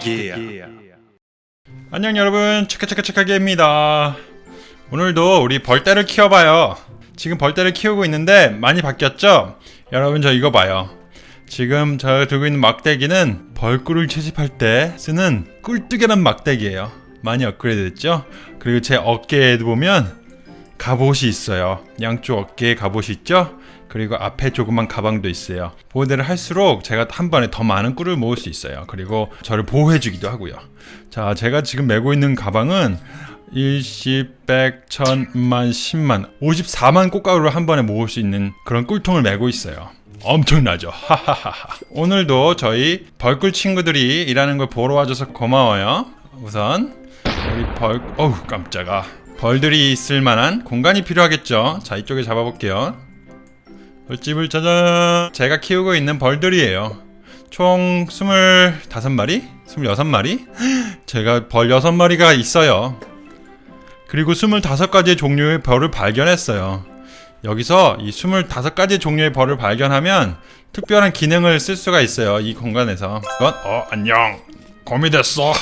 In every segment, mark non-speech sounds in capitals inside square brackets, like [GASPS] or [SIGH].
체크기야 안녕 여러분. 체크체크체크기입니다. 오늘도 우리 벌떼를 키워봐요. 지금 벌떼를 키우고 있는데 많이 바뀌었죠? 여러분 저 이거 봐요. 지금 저 들고 있는 막대기는 벌꿀을 채집할 때 쓰는 꿀뜨개란 막대기예요. 많이 업그레이드 됐죠? 그리고 제 어깨에도 보면 갑옷이 있어요. 양쪽 어깨에 갑옷이 있죠? 그리고 앞에 조그만 가방도 있어요. 보호대를 할수록 제가 한 번에 더 많은 꿀을 모을 수 있어요. 그리고 저를 보호해 주기도 하고요. 자 제가 지금 메고 있는 가방은 일십, 백, 천, 만, 십만, 54만 꽃가루를 한 번에 모을 수 있는 그런 꿀통을 메고 있어요. 엄청나죠? 하하하하. 오늘도 저희 벌꿀 친구들이 일하는 걸 보러 와줘서 고마워요. 우선 우리 벌 어우 깜짝아. 벌들이 있을 만한 공간이 필요하겠죠? 자 이쪽에 잡아볼게요 벌집을 짜잔 제가 키우고 있는 벌들이에요. 총 25마리? 26마리? [GASPS] 제가 벌 6마리가 있어요. 그리고 25가지의 종류의 벌을 발견했어요. 여기서 이 25가지 종류의 벌을 발견하면 특별한 기능을 쓸 수가 있어요 이 공간에서. 그건 어 안녕. 거미 됐어.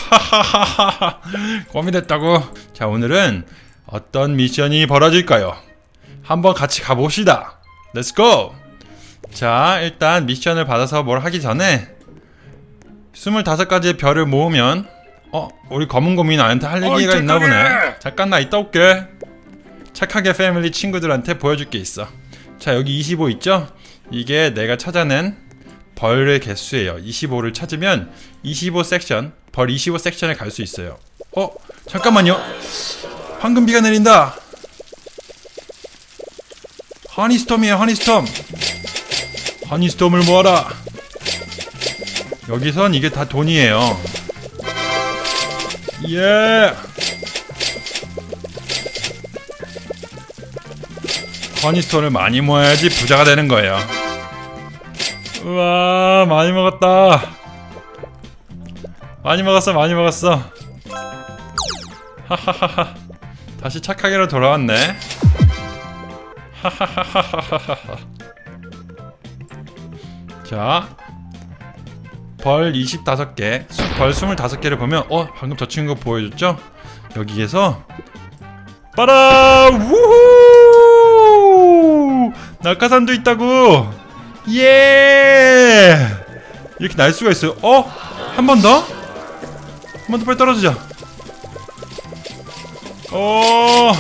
[LAUGHS] 거미 됐다고. 자 오늘은 어떤 미션이 벌어질까요? 한번 같이 가봅시다 Let's go! 자 일단 미션을 받아서 뭘 하기 전에 25가지의 별을 모으면 어? 우리 검은 곰이 나한테 할 얘기가 있나 보네 잠깐 나 이따 올게 착하게 패밀리 친구들한테 보여줄 게 있어 자 여기 25 있죠? 이게 내가 찾아낸 벌의 개수예요 25를 찾으면 25 섹션 벌 25 섹션에 갈 수 있어요 어? 잠깐만요 황금비가 내린다 허니스톰이에요 허니스톰. 허니스톰을 모아라. 여기선 이게 다 돈이에요. 예. 허니스톤을 많이 모아야지 부자가 되는 거예요. 우와 많이 먹었다. 많이 먹었어 많이 먹었어. 하하하하. 다시 착하게로 돌아왔네 [LAUGHS] 자, 벌 25개, 수, 벌 25개를 보면 어, 방금 저 친구 보여줬죠? 여기에서 빠라! 우후! 낙하산도 있다고! 예! 이렇게 날 수가 있어요. 어? 한 번 더? 한 번 더 빨리 떨어지자. 어!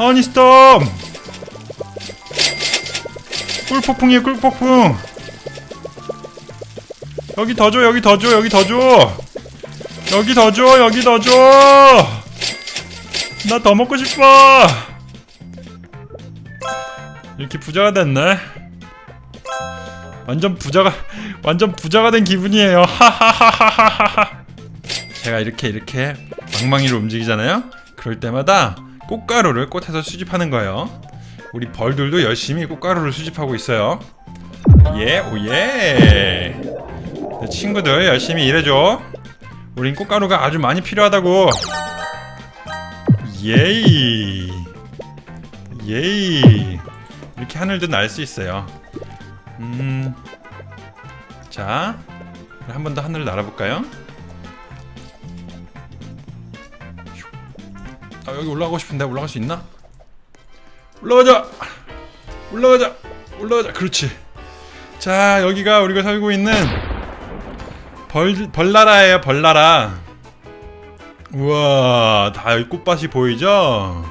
허니스톰! 꿀폭풍이에요 꿀폭풍. 여기 더 줘 여기 더 줘 여기 더 줘. 여기 더 줘 여기 더 줘. 나 더 먹고 싶어. 이렇게 부자가 됐네. 완전 부자가 완전 부자가 된 기분이에요. 하하하하하하. 제가 이렇게 이렇게 망망이로 움직이잖아요? 그럴 때마다 꽃가루를 꽃에서 수집하는 거예요. 우리 벌들도 열심히 꽃가루를 수집하고 있어요. 예 오예. 내 친구들 열심히 일해줘. 우린 꽃가루가 아주 많이 필요하다고. 예이. 예이. 이렇게 하늘도 날 수 있어요. 음자 한 번 더 하늘을 날아볼까요? 아 여기 올라가고 싶은데 올라갈 수 있나? 올라가자! 올라가자! 올라가자! 그렇지. 자 여기가 우리가 살고 있는 벌, 벌나라예요 벌나라. 우와 다 여기 꽃밭이 보이죠?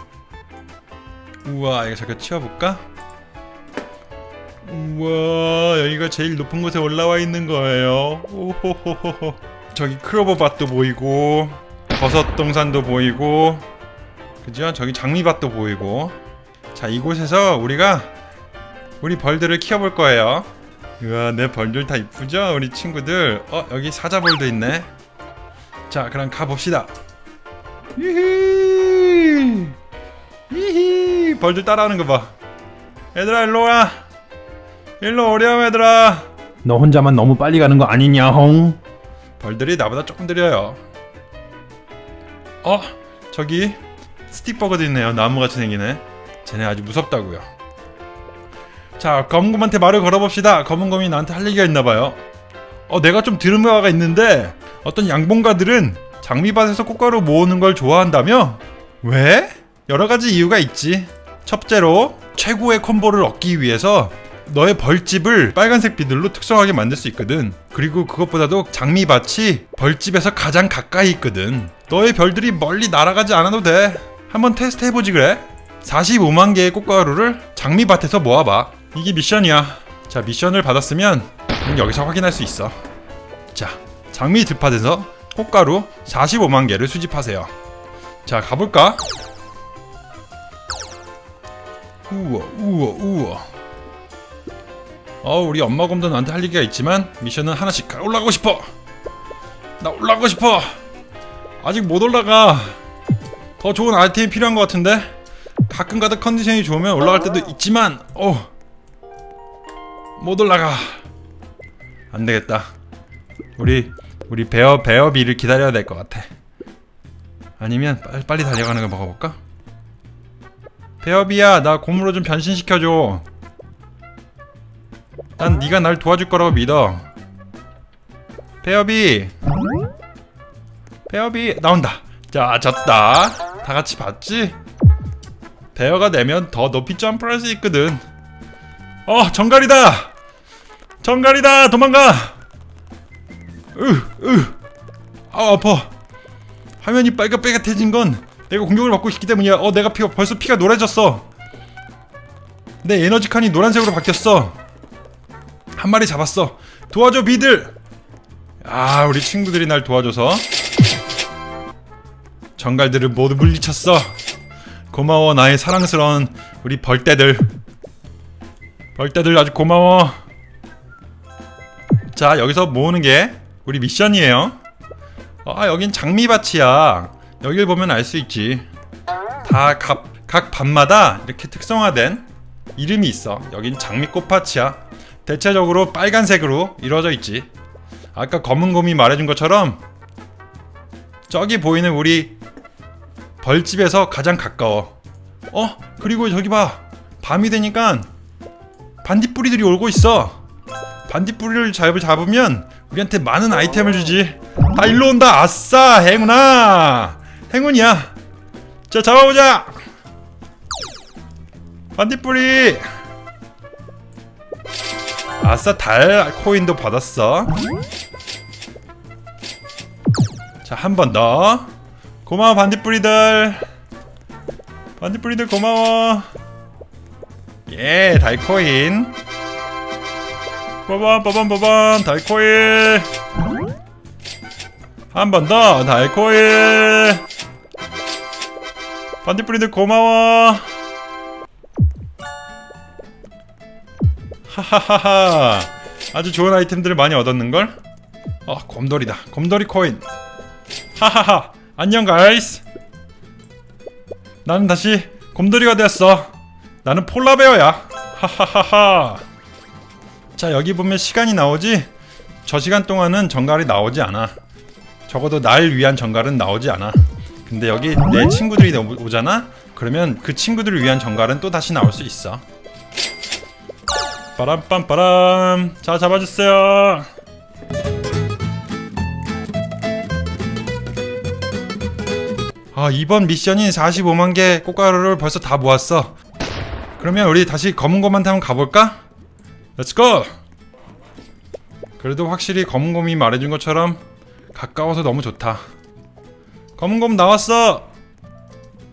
우와 이거 잠깐 치워볼까? 우와 여기가 제일 높은 곳에 올라와 있는 거예요. 오호호호호. 저기 클로버밭도 보이고 버섯 동산도 보이고 그죠? 저기 장미밭도 보이고. 자 이곳에서 우리가 우리 벌들을 키워볼 거예요. 우와 내 벌들 다 이쁘죠? 우리 친구들. 어 여기 사자벌도 있네. 자 그럼 가봅시다. 히히! 히히! 벌들 따라하는 거봐. 얘들아 일로와. 일로 오렴 얘들아. 너 혼자만 너무 빨리 가는 거 아니냐 홍? 벌들이 나보다 조금 느려요. 어 저기 스틱버거도 있네요 나무같이 생기네 쟤네 아주 무섭다고요 자 검은곰한테 말을 걸어봅시다 검은곰이 나한테 할 얘기가 있나봐요 어 내가 좀 들은 바가 있는데 어떤 양봉가들은 장미밭에서 꽃가루 모으는 걸 좋아한다며? 왜? 여러 가지 이유가 있지. 첫째로 최고의 콤보를 얻기 위해서 너의 벌집을 빨간색 비들로 특성하게 만들 수 있거든. 그리고 그것보다도 장미밭이 벌집에서 가장 가까이 있거든. 너의 별들이 멀리 날아가지 않아도 돼. 한번 테스트 해보지 그래? 45만 개의 꽃가루를 장미밭에서 모아봐. 이게 미션이야. 자, 미션을 받았으면 그럼 여기서 확인할 수 있어. 자, 장미 들판에서 꽃가루 45만 개를 수집하세요. 자, 가볼까? 우와, 우와, 우와. 어, 우리 엄마 곰도 나한테 할 얘기가 있지만 미션은 하나씩 가- 올라가고 싶어. 나 올라가고 싶어. 아직 못 올라가. 더 좋은 아이템이 필요한 것 같은데 가끔가다 컨디션이 좋으면 올라갈 때도 있지만 어. 못 올라가. 안 되겠다. 우리 우리 베어 베어비를 기다려야 될 것 같아. 아니면 빨리, 빨리 달려가는 걸 먹어볼까? 베어비야, 나 곰으로 좀 변신시켜줘. 난 네가 날 도와줄 거라고 믿어. 베어비, 베어비 나온다. 자, 졌다. 다 같이 봤지? 베어가 내면 더 높이 점프할 수 있거든. 어, 정갈이다. 정갈이다. 도망가. 으, 으. 아, 아파. 화면이 빨갛빨갛해진 건 내가 공격을 받고 있기 때문이야. 어, 내가 피가 벌써 피가 노래졌어. 내 에너지 칸이 노란색으로 바뀌었어. 한 마리 잡았어. 도와줘, 비들. 아, 우리 친구들이 날 도와줘서 정갈들을 모두 물리쳤어. 고마워, 나의 사랑스러운 우리 벌떼들. 벌떼들 아주 고마워. 자, 여기서 모으는 게 우리 미션이에요. 아 여긴 장미밭이야 여길 보면 알 수 있지 다각 밭마다 이렇게 특성화된 이름이 있어 여긴 장미꽃밭이야 대체적으로 빨간색으로 이루어져 있지 아까 검은 곰이 말해준 것처럼 저기 보이는 우리 벌집에서 가장 가까워. 어? 그리고 저기 봐. 밤이 되니까 반딧불이들이 오고 있어. 반딧불이를 잡, 잡으면 우리한테 많은 아이템을 주지. 다 일로 온다. 아싸 행운아. 행운이야. 자 잡아보자. 반딧불이. 아싸 달 코인도 받았어. 자 한 번더 고마워 반딧불이들. 반딧불이들 고마워. 예 달코인. 빠밤 빠밤 빠밤 달코인 한번 더 달코일. 반딧불이들 고마워. 하하하하. 아주 좋은 아이템들을 많이 얻었는걸? 어 곰돌이다. 곰돌이 코인. 하하하 안녕 가이스 나는 다시 곰돌이가 되었어 나는 폴라베어야 하하하하 자 여기 보면 시간이 나오지 저 시간 동안은 정갈이 나오지 않아 적어도 날 위한 정갈은 나오지 않아. 근데 여기 내 친구들이 오- 오잖아? 그러면 그 친구들을 위한 정갈은 또 다시 나올 수 있어. 빠람빰빠람. 자, 잡아주세요. 아, 이번 미션인 45만 개 꽃가루를 벌써 다 모았어. 그러면 우리 다시 검은 곰한테 한번 가볼까? Go! 그래도 확실히 검은 곰이 말해준 것처럼 가까워서 너무 좋다. 검은 곰 나왔어.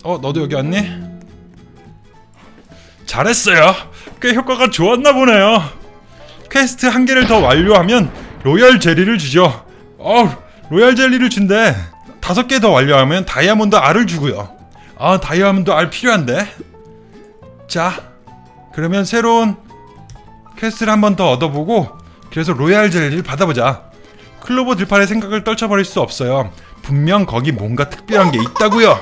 어, 너도 여기 왔니? 잘했어요. 꽤 효과가 좋았나 보네요. 퀘스트 한 개를 더 완료하면 로얄 젤리를 주죠. 어, 로얄 젤리를 준대. 다섯 개 더 완료하면 다이아몬드 알을 주고요. 아, 다이아몬드 알 필요한데. 자, 그러면 새로운 퀘스트를 한 번 더 얻어보고 그래서 로얄 젤리를 받아보자. 클로버 들판의 생각을 떨쳐버릴 수 없어요. 분명 거기 뭔가 특별한 게 있다고요.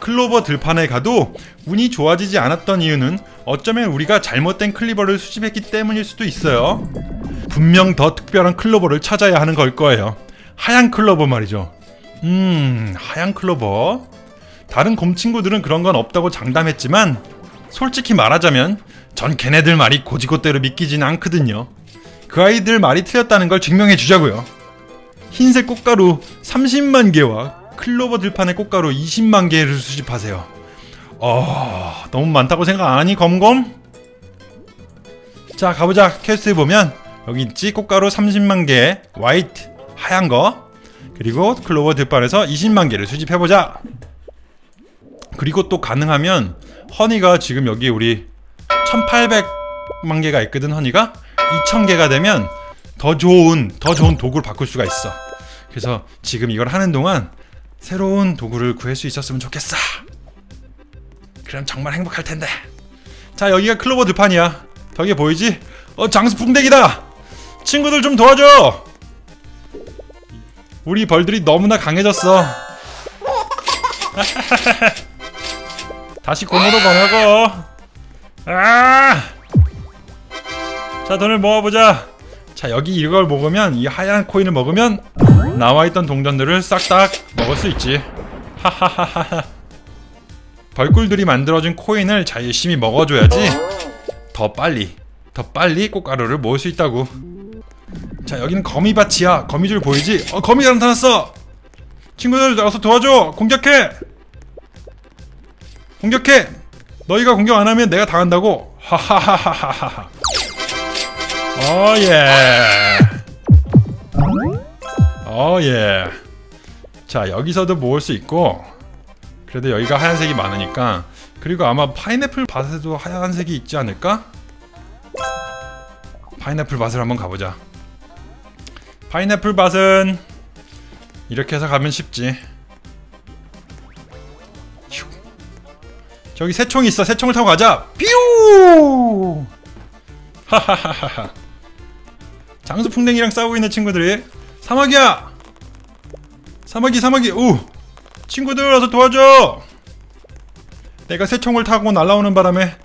클로버 들판에 가도 운이 좋아지지 않았던 이유는 어쩌면 우리가 잘못된 클로버를 수집했기 때문일 수도 있어요. 분명 더 특별한 클로버를 찾아야 하는 걸 거예요. 하얀 클로버 말이죠. 음, 하얀 클로버. 다른 곰 친구들은 그런 건 없다고 장담했지만 솔직히 말하자면 전 걔네들 말이 곧이곧대로 믿기진 않거든요. 그 아이들 말이 틀렸다는 걸 증명해 주자고요. 흰색 꽃가루 30만 개와 클로버 들판의 꽃가루 20만 개를 수집하세요. 어, 너무 많다고 생각 안 하니 검은 곰? 자 가보자 퀘스트에 보면 여기 있지 꽃가루 30만 개 화이트 하얀 거 그리고 클로버 들판에서 20만 개를 수집해보자. 그리고 또 가능하면 허니가 지금 여기 우리 1800만 개가 있거든 허니가? 2000개가 되면 더 좋은 더 좋은 도구를 바꿀 수가 있어. 그래서 지금 이걸 하는 동안 새로운 도구를 구할 수 있었으면 좋겠어. 그럼 정말 행복할 텐데. 자 여기가 클로버 들판이야. 벽에 보이지? 어 장수 풍뎅이다! 친구들 좀 도와줘 우리 벌들이 너무나 강해졌어. [LAUGHS] 다시 곰으로 변하고. 아! 자 돈을 모아보자. 자 여기 이걸 먹으면 이 하얀 코인을 먹으면 나와있던 동전들을 싹다 먹을 수 있지. 하하하하 벌꿀들이 만들어준 코인을 잘 열심히 먹어줘야지. 더 빨리 더 빨리 꽃가루를 모을 수 있다고 자 여기는 거미밭이야. 거미줄 보이지? 어 거미가 나타났어. 친구들 어서 도와줘. 공격해. 공격해. 너희가 공격 안 하면 내가 당한다고. 하하하하하하. 어예. 어예. 자 여기서도 모을 수 있고 그래도 여기가 하얀색이 많으니까 그리고 아마 파인애플 밭에도 하얀색이 있지 않을까? 파인애플 밭을 한번 가보자 파인애플 밭은 이렇게 해서 가면 쉽지. 휴. 저기 새총이 있어. 새총을 타고 가자. 뾰 하하하하 장수풍뎅이랑 싸우고 있는 친구들이 사마귀야! 사마귀 사마귀. 오 친구들 와서 도와줘! 내가 새총을 타고 날아오는 바람에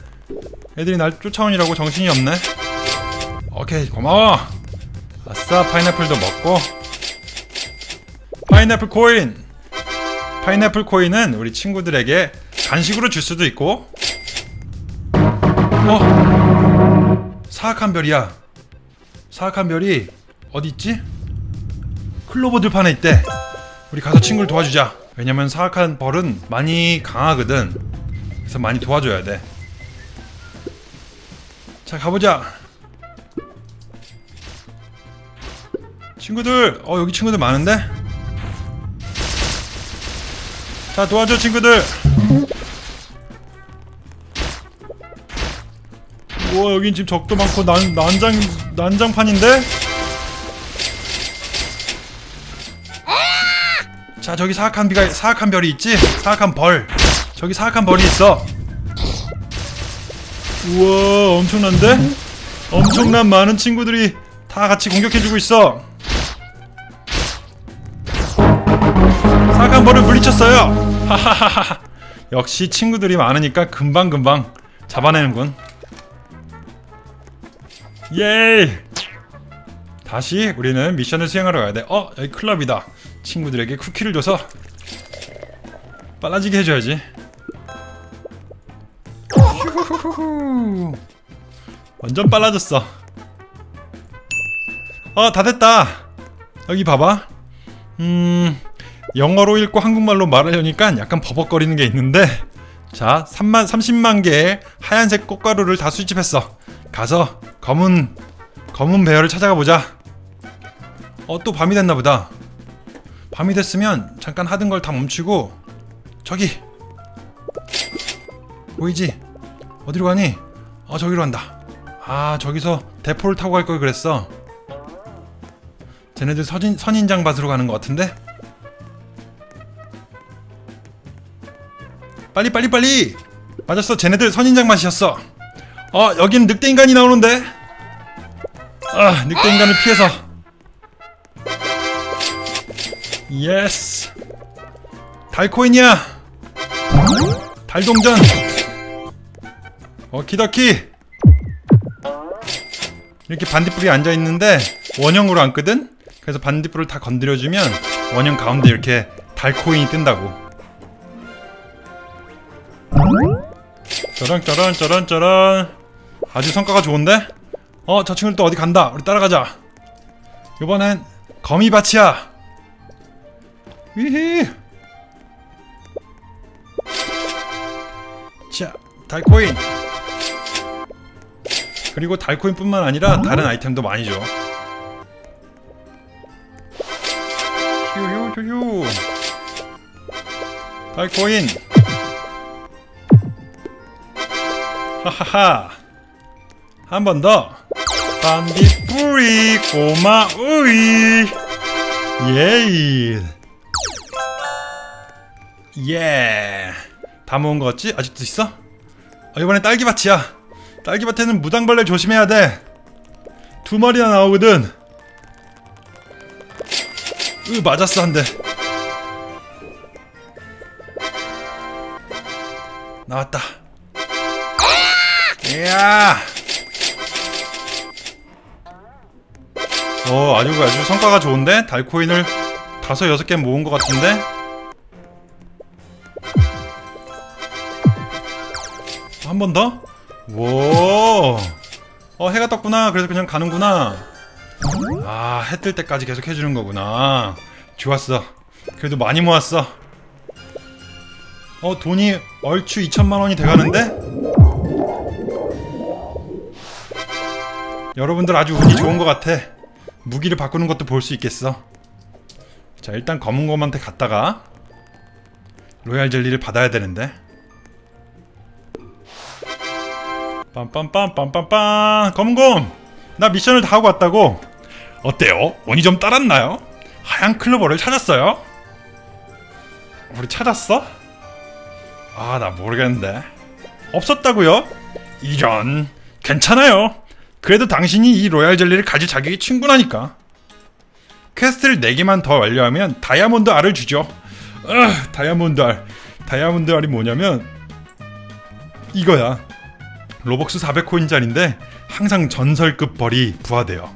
애들이 날 쫓아오니라고 정신이 없네. 오케이 고마워 아싸 파인애플도 먹고 파인애플 코인. 파인애플 코인은 우리 친구들에게 간식으로 줄 수도 있고. 어? 사악한 별이야. 사악한 별이 어디 있지? 클로버 들판에 있대. 우리 가서 친구를 도와주자. 왜냐면 사악한 벌은 많이 강하거든. 그래서 많이 도와줘야 돼자 가보자 친구들. 어 여기 친구들 많은데? 자 도와줘 친구들. 우와 여긴 지금 적도 많고 난, 난장 난장판인데? 자 저기 사악한 비가 사악한 별이 있지? 사악한 벌. 저기 사악한 벌이 있어. 우와 엄청난데? 엄청난 많은 친구들이 다 같이 공격해주고 있어 사악한 벌을 물리쳤어요 하하하하 역시 친구들이 많으니까 금방금방 잡아내는군 예이 다시 우리는 미션을 수행하러 가야 돼. 어, 여기 클럽이다. 친구들에게 쿠키를 줘서 빨라지게 해줘야지. [LAUGHS] 완전 빨라졌어. 어, 다 됐다. 여기 봐봐. 음, 영어로 읽고 한국말로 말하려니까 약간 버벅거리는 게 있는데, 자, 3만, 30만 개의 하얀색 꽃가루를 다 수집했어. 가서 검은 검은 배열을 찾아가 보자. 어, 또 밤이 됐나 보다. 밤이 됐으면 잠깐 하던 걸 다 멈추고 저기 보이지? 어디로 가니? 어, 저기로 간다. 아, 저기서 대포를 타고 갈 걸 그랬어. 쟤네들 선인, 선인장 밭으로 가는 것 같은데? 빨리 빨리 빨리! 맞았어, 쟤네들 선인장 밭이었어. 어, 여기는 늑대 인간이 나오는데? 아, 늑대 인간을 피해서. Yes. 달코인이야. 달동전. 어, 키더키. 이렇게 반딧불이 앉아 있는데 원형으로 앉거든. 그래서 반딧불을 다 건드려주면 원형 가운데 이렇게 달코인이 뜬다고. 짜란 짜란 짜란 짜란. 아주 성과가 좋은데? 어, 저 친구들 또 어디 간다. 우리 따라가자. 이번엔 거미밭이야. 위히. 자, 달코인. 그리고 달코인뿐만 아니라 다른 아이템도 많이 줘. 휴휴휴휴. 달코인. 하하하. 한 번 더. 반딧불이 고마우이. 예이. 예. 다 모은 거 같지? 아직도 있어? 어, 이번엔 딸기밭이야. 딸기밭에는 무당벌레 조심해야 돼. 두 마리나 나오거든. 으 맞았어 한 대. 나왔다. 이야. 어 아주 아주 성과가 좋은데 달코인을 다섯 여섯 개 모은 것 같은데. 한 번 더? 오. 어 해가 떴구나. 그래서 그냥 가는구나. 아, 해 뜰 때까지 계속 해주는 거구나. 좋았어. 그래도 많이 모았어. 어, 돈이 얼추 2천만 원이 돼가는데? 여러분들 아주 운이 좋은 것 같아. 무기를 바꾸는 것도 볼 수 있겠어. 자, 일단 검은 곰한테 갔다가 로얄 젤리를 받아야 되는데. 빰빰빰 빰빰빰 검은 곰! 나 미션을 다 하고 왔다고. 어때요? 운이 좀 따랐나요? 하얀 클로버를 찾았어요? 우리 찾았어? 아, 나 모르겠는데. 없었다고요? 이런. 괜찮아요. 그래도 당신이 이 로얄 젤리를 가질 자격이 충분하니까. 퀘스트를 4개만 더 완료하면 다이아몬드 알을 주죠. 아, 다이아몬드 알. 다이아몬드 알이 뭐냐면 이거야. 로벅스 400코인짜리인데 항상 전설급 벌이 부화돼요.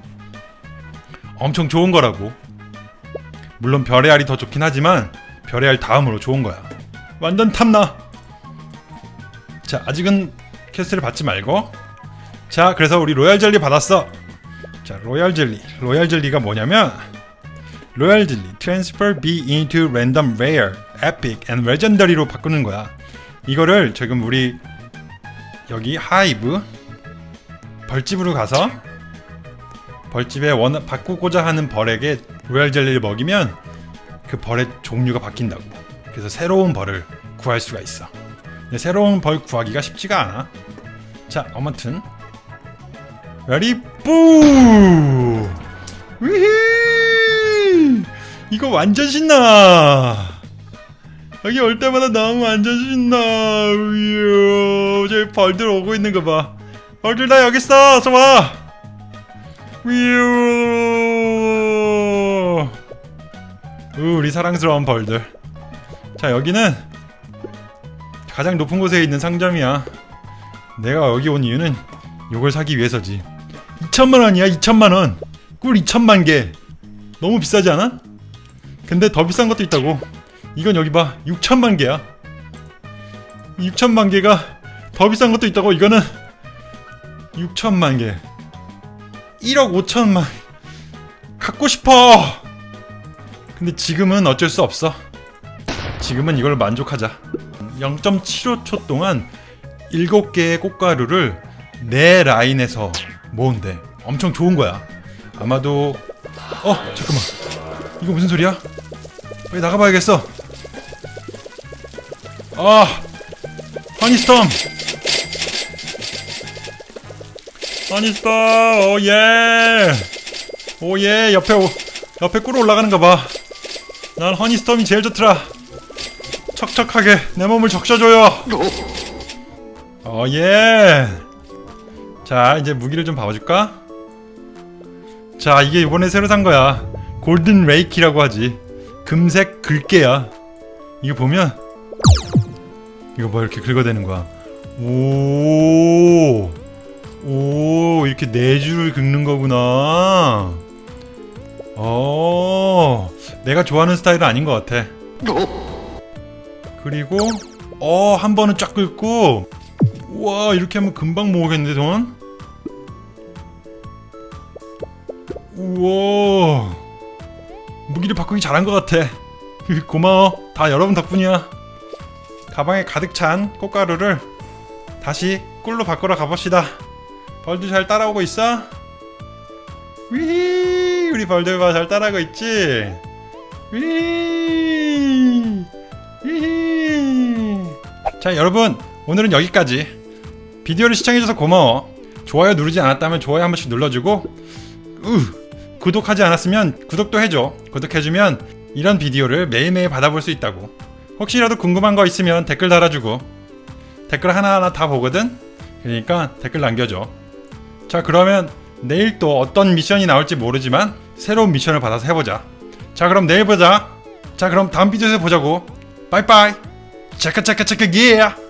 엄청 좋은 거라고. 물론 별의 알이 더 좋긴 하지만 별의 알 다음으로 좋은 거야. 완전 탐나. 자, 아직은 퀘스트를 받지 말고. 자, 그래서 우리 로얄 젤리 받았어. 자, 로얄 젤리. 로얄 젤리가 뭐냐면 로얄 젤리 transform bee into random rare, epic and legendary로 바꾸는 거야. 이거를 지금 우리 여기 hive 벌집으로 가서 벌집에 원 바꾸고자 하는 벌에게 로얄 젤리를 먹이면 그 벌의 종류가 바뀐다고. 그래서 새로운 벌을 구할 수가 있어. 새로운 벌 구하기가 쉽지가 않아. 자, 아무튼 Ready 뿌! 위히! 이거 완전 신나! 여기 올 때마다 너무 완전 신나! 위요! 저기 벌들 오고 있는 거 봐. 벌들 다 여기 있어! 어서 와! 위요! 우, 우리 사랑스러운 벌들. 자, 여기는 가장 높은 곳에 있는 상점이야. 내가 여기 온 이유는 요걸 사기 위해서지. 2천만 원이야, 2천만 원. 꿀 2천만 개. 너무 비싸지 않아? 근데 더 비싼 것도 있다고. 이건 여기 봐, 6천만 개야. 6천만 개가 더 비싼 것도 있다고. 이거는 6천만 개. 1억 5천만. 갖고 싶어. 근데 지금은 어쩔 수 없어. 지금은 이걸 만족하자. 0.75초 동안 7개의 꽃가루를 내 라인에서 모은대. 엄청 좋은 거야. 아마도 어 잠깐만 이거 무슨 소리야? 빨리 나가봐야겠어. 아 허니스톰 허니스톰 오예 오예 옆에 오, 옆에 꿀 올라가는가 봐. 난 honey storm이 제일 좋더라. 척척하게 내 몸을 적셔줘요. Oh, yeah. 자, 이제 무기를 좀 봐줄까? 자, 이게 이번에 새로 산 거야. Golden Rake이라고 하지. 금색 글게야. 이거 보면 이거 뭐 이렇게 긁어대는 거야. 오, 오, 이렇게 네 줄을 긁는 거구나. 어, 내가 좋아하는 스타일은 아닌 것 같아. 그리고 어, 한 번은 쫙 긁고 우와 이렇게 하면 금방 모으겠는데 돈? 우와 무기를 바꾸기 잘한 것 같아 [LAUGHS] 고마워. 다 여러분 덕분이야. 가방에 가득 찬 꽃가루를 다시 꿀로 바꾸러 가봅시다. 벌들 잘 따라오고 있어? 위 우리 벌들 봐잘 따라가고 있지? 위 위. 자 여러분 오늘은 여기까지. 비디오를 시청해줘서 고마워. 좋아요 누르지 않았다면 좋아요 한 번씩 눌러주고 으, 구독하지 않았으면 구독도 해줘. 구독해주면 이런 비디오를 매일매일 받아볼 수 있다고. 혹시라도 궁금한 거 있으면 댓글 달아주고 댓글 하나하나 다 보거든? 그러니까 댓글 남겨줘. 자 그러면 내일 또 어떤 미션이 나올지 모르지만 새로운 미션을 받아서 해보자. 자 그럼 내일 보자. 자 그럼 다음 비디오에서 보자고. 빠이빠이. 체크 체크 체크 예.